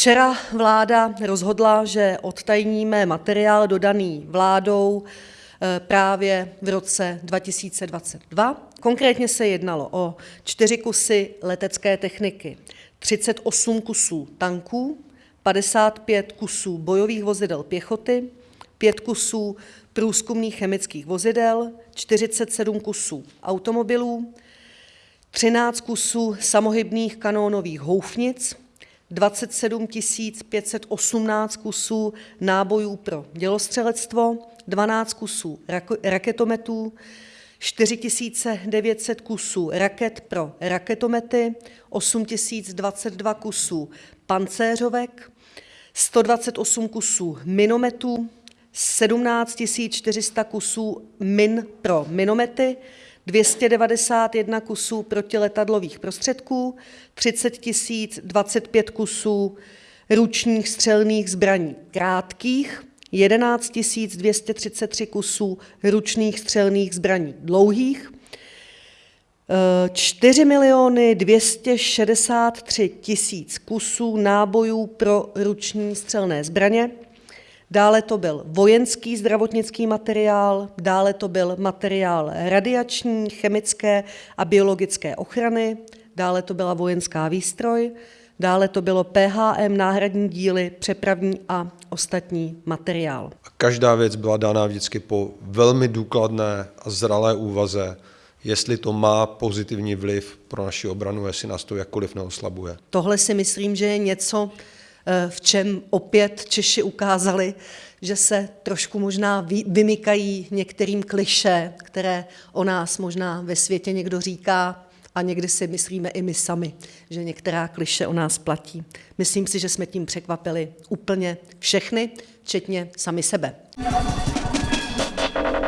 Včera vláda rozhodla, že odtajníme materiál dodaný vládou právě v roce 2022, konkrétně se jednalo o čtyři kusy letecké techniky, 38 kusů tanků, 55 kusů bojových vozidel pěchoty, 5 kusů průzkumných chemických vozidel, 47 kusů automobilů, 13 kusů samohybných kanónových houfnic, 27 518 kusů nábojů pro dělostřelectvo, 12 kusů raketometů, 4 900 kusů raket pro raketomety, 8 022 kusů pancéřovek, 128 kusů minometů, 17 400 kusů min pro minomety, 291 kusů protiletadlových prostředků, 30 025 kusů ručních střelných zbraní krátkých, 11 233 kusů ručních střelných zbraní dlouhých, 4 263 000 kusů nábojů pro ruční střelné zbraně, dále to byl vojenský zdravotnický materiál, dále to byl materiál radiační, chemické a biologické ochrany, dále to byla vojenská výstroj, dále to bylo PHM, náhradní díly, přepravní a ostatní materiál. Každá věc byla dána vždycky po velmi důkladné a zralé úvaze, jestli to má pozitivní vliv pro naši obranu, jestli nás to jakkoliv neoslabuje. Tohle si myslím, že je něco, v čem opět Češi ukázali, že se trošku možná vymykají některým klišé, které o nás možná ve světě někdo říká, a někdy si myslíme i my sami, že některá klišé o nás platí. Myslím si, že jsme tím překvapili úplně všechny, včetně sami sebe.